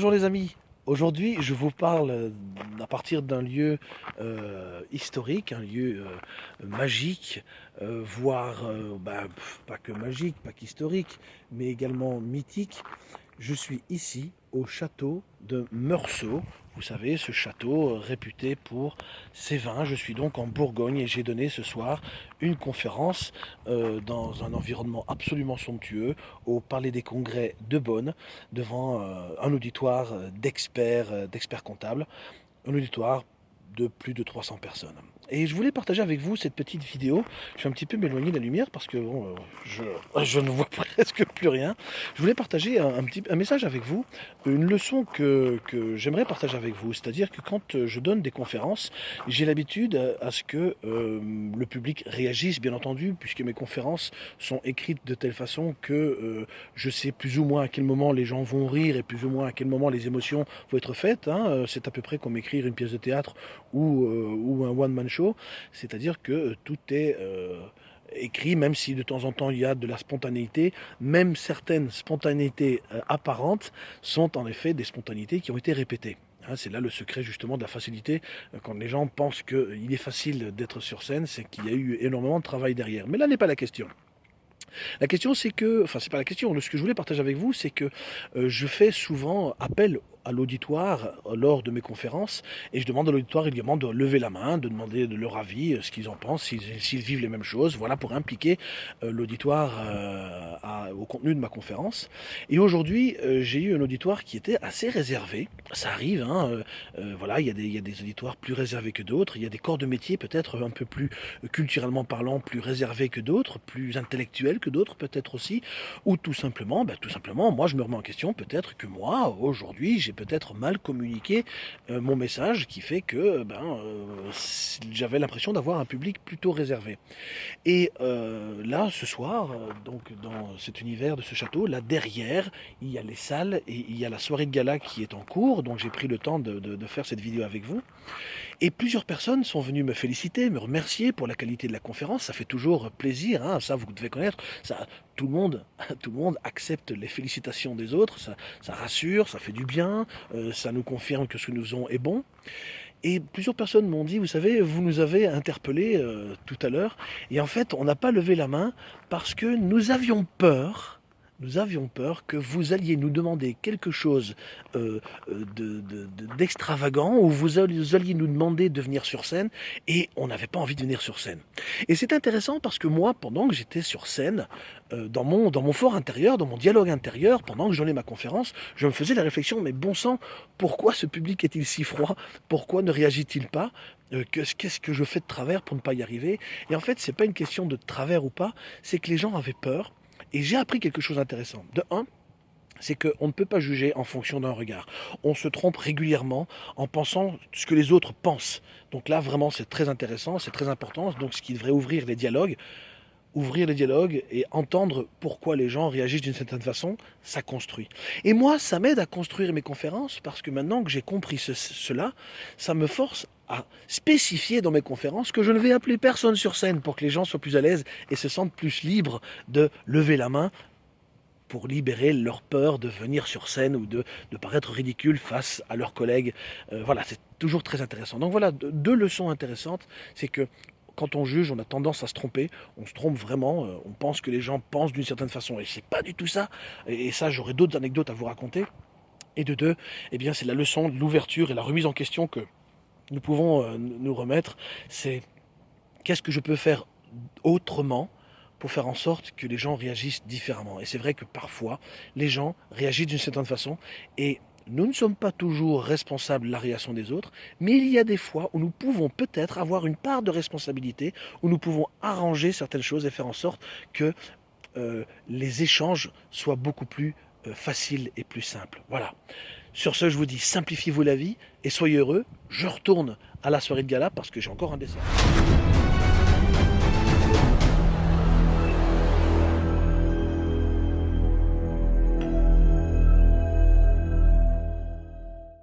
Bonjour les amis, aujourd'hui je vous parle euh, à partir d'un lieu euh, historique, un lieu euh, magique, voire bah, pas que magique, pas qu'historique, mais également mythique. Je suis ici au château de Meursault. Vous savez, ce château réputé pour ses vins. Je suis donc en Bourgogne et j'ai donné ce soir une conférence euh, dans un environnement absolument somptueux au Palais des Congrès de Bonn devant euh, un auditoire d'experts, euh, d'experts comptables. Un auditoire de plus de 300 personnes. Et je voulais partager avec vous cette petite vidéo. Je suis un petit peu m'éloigner de la lumière parce que bon, euh, je, ne vois presque plus rien. Je voulais partager un, petit, un message avec vous, une leçon que, que j'aimerais partager avec vous. C'est-à-dire que quand je donne des conférences, j'ai l'habitude à ce que euh, le public réagisse, bien entendu, puisque mes conférences sont écrites de telle façon que euh, je sais plus ou moins à quel moment les gens vont rire et plus ou moins à quel moment les émotions vont être faites. Hein. C'est à peu près comme écrire une pièce de théâtre ou, ou un one-man show c'est-à-dire que euh, tout est euh, écrit, même si de temps en temps il y a de la spontanéité, même certaines spontanéités euh, apparentes sont en effet des spontanéités qui ont été répétées. Hein, c'est là le secret justement de la facilité. Quand les gens pensent qu'il est facile d'être sur scène, c'est qu'il y a eu énormément de travail derrière. Mais là n'est pas la question. La question c'est que, enfin c'est pas la question, ce que je voulais partager avec vous, c'est que je fais souvent appel à l'auditoire lors de mes conférences et je demande à l'auditoire également de lever la main, de demander de leur avis, euh, ce qu'ils en pensent, s'ils vivent les mêmes choses, voilà pour impliquer euh, l'auditoire euh, au contenu de ma conférence. Et aujourd'hui, j'ai eu un auditoire qui était assez réservé, ça arrive, hein, voilà, il y, a des, il y a des auditoires plus réservés que d'autres, il y a des corps de métier peut-être un peu plus culturellement parlant, plus réservés que d'autres, plus intellectuels que d'autres peut-être aussi, ou tout simplement, ben, tout simplement, moi je me remets en question, peut-être que moi, aujourd'hui, j'ai peut-être mal communiqué euh, mon message qui fait que ben, euh, j'avais l'impression d'avoir un public plutôt réservé. Et euh, là, ce soir, donc dans cet univers de ce château, là derrière, il y a les salles et il y a la soirée de gala qui est en cours, donc j'ai pris le temps de faire cette vidéo avec vous. Et plusieurs personnes sont venues me féliciter, me remercier pour la qualité de la conférence. Ça fait toujours plaisir, hein, ça vous devez connaître. Ça, tout le monde, tout le monde accepte les félicitations des autres. Ça, ça rassure, ça fait du bien, euh, ça nous confirme que ce que nous faisons est bon. Et plusieurs personnes m'ont dit, vous savez, vous nous avez interpellé euh, tout à l'heure, et en fait, on n'a pas levé la main parce que nous avions peur nous avions peur que vous alliez nous demander quelque chose euh, euh, d'extravagant, ou vous alliez nous demander de venir sur scène, et on n'avait pas envie de venir sur scène. Et c'est intéressant parce que moi, pendant que j'étais sur scène, euh, dans, mon, dans fort intérieur, dans mon dialogue intérieur, pendant que je donnais ma conférence, je me faisais la réflexion, mais bon sang, pourquoi ce public est-il si froid? Pourquoi ne réagit-il pas? Qu'est-ce que je fais de travers pour ne pas y arriver? Et en fait, c'est pas une question de travers ou pas, c'est que les gens avaient peur, et j'ai appris quelque chose d'intéressant. De un, c'est qu'on ne peut pas juger en fonction d'un regard. On se trompe régulièrement en pensant ce que les autres pensent. Donc là, vraiment, c'est très intéressant, c'est très important. Donc ce qui devrait ouvrir les dialogues, ouvrir les dialogues et entendre pourquoi les gens réagissent d'une certaine façon, ça construit. Et moi, ça m'aide à construire mes conférences parce que maintenant que j'ai compris cela, ça me force à spécifier dans mes conférences que je ne vais appeler personne sur scène pour que les gens soient plus à l'aise et se sentent plus libres de lever la main pour libérer leur peur de venir sur scène ou de, de paraître ridicule face à leurs collègues. Euh, voilà, c'est toujours très intéressant. Donc voilà, deux leçons intéressantes, c'est que quand on juge, on a tendance à se tromper, on se trompe vraiment, euh, on pense que les gens pensent d'une certaine façon, et c'est pas du tout ça, et, ça j'aurai d'autres anecdotes à vous raconter. Et de deux, eh bien c'est la leçon de l'ouverture et la remise en question que nous pouvons euh, nous remettre, c'est qu'est-ce que je peux faire autrement pour faire en sorte que les gens réagissent différemment. Et c'est vrai que parfois, les gens réagissent d'une certaine façon et nous ne sommes pas toujours responsables de la réaction des autres, mais il y a des fois où nous pouvons peut-être avoir une part de responsabilité, où nous pouvons arranger certaines choses et faire en sorte que euh, les échanges soient beaucoup plus euh, faciles et plus simples. Voilà. Sur ce, je vous dis, simplifiez-vous la vie et soyez heureux. Je retourne à la soirée de gala parce que j'ai encore un dessin.